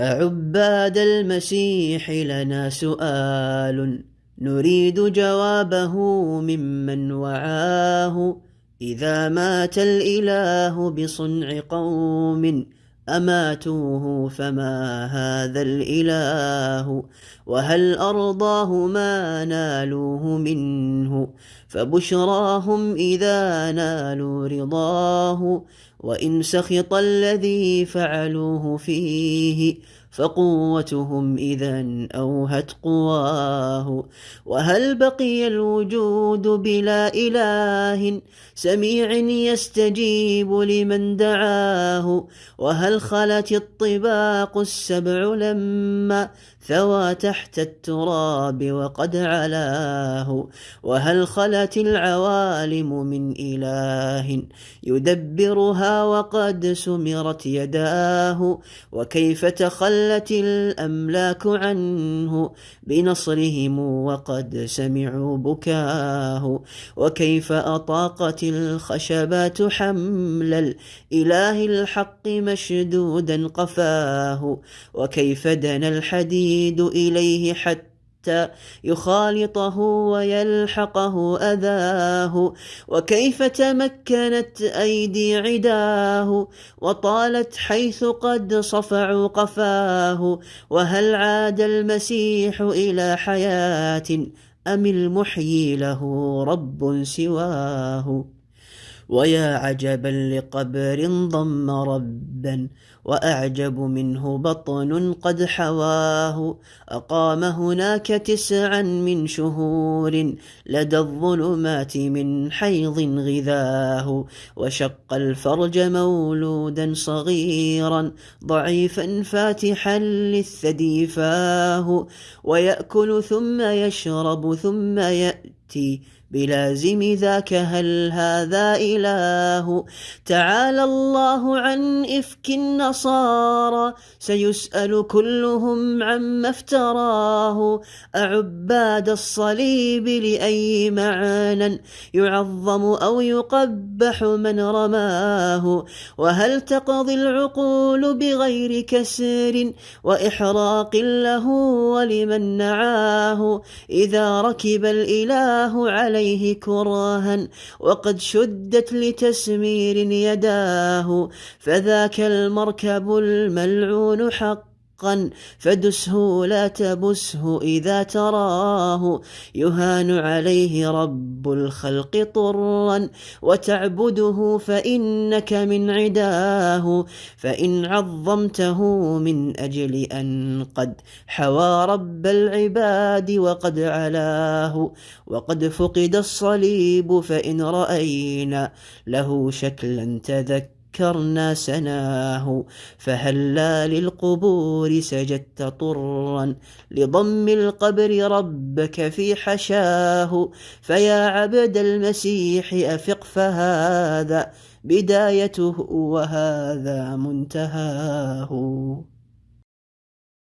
أعباد المسيح لنا سؤال. نريد جوابه ممن وعاه. إذا مات الإله بصنع قوم. أماتوه فما هذا الإله؟ وهل أرضاه ما نالوه منه؟ فبشراهم إذا نالوا رضاه وإن سخط الذي فعلوه فيه فقوتهم إذا أوهت قواه. وهل بقي الوجود بلا إله سميع يستجيب لمن دعاه؟ وهل خلت الطباق السبع لما ثوى تحت التراب وقد علاه؟ وهل خلت العوالم من إله يدبرها وقد سمرت يداه؟ وكيف تخلت الأملاك عنه بنصرهم وقد سمعوا بكاه. وكيف أطاقت الخشبات حمل الإله الحق مشدودا قفاه. وكيف دنا الحديد إليه حتى يخالطه ويلحقه أذاه. وكيف تمكنت أيدي عداه؟ وطالت حيث قد صفعوا قفاه. وهل عاد المسيح إلى حياة أم المحيي له رب سواه؟ ويا عجبا لقبر ضم ربا وأعجب منه بطن قد حواه. أقام هناك تسعا من شهور لدى الظلمات من حيض غذاه. وشق الفرج مولودا صغيرا ضعيفا فاتحا للثدي فاه. ويأكل ثم يشرب ثم يأتي بلازم ذاك هل هذا إله؟ تعالى الله عن إفك النصارى سيسأل كلهم عما افتراه. أعباد الصليب لأي معنى يعظم أو يقبح من رماه؟ وهل تقضي العقول بغير كسر؟ وإحراق له ولمن نعاه؟ إذا ركب الإله عليه عليه كراها وقد شدت لتسمير يداه فذاك المركب الملعون حق حقا فدسه لا تبسه إذا تراه. يهان عليه رب الخلق طرا وتعبده فإنك من عداه. فإن عظمته من أجل أن قد حوى رب العباد وقد علاه. وقد فقد الصليب فإن رأينا له شكلا تذكر. ذكرنا سناه فهلا للقبور سجدت طرا. لضم القبر ربك في حشاه فيا عبد المسيح أفق فهذا بدايته وهذا منتهاه.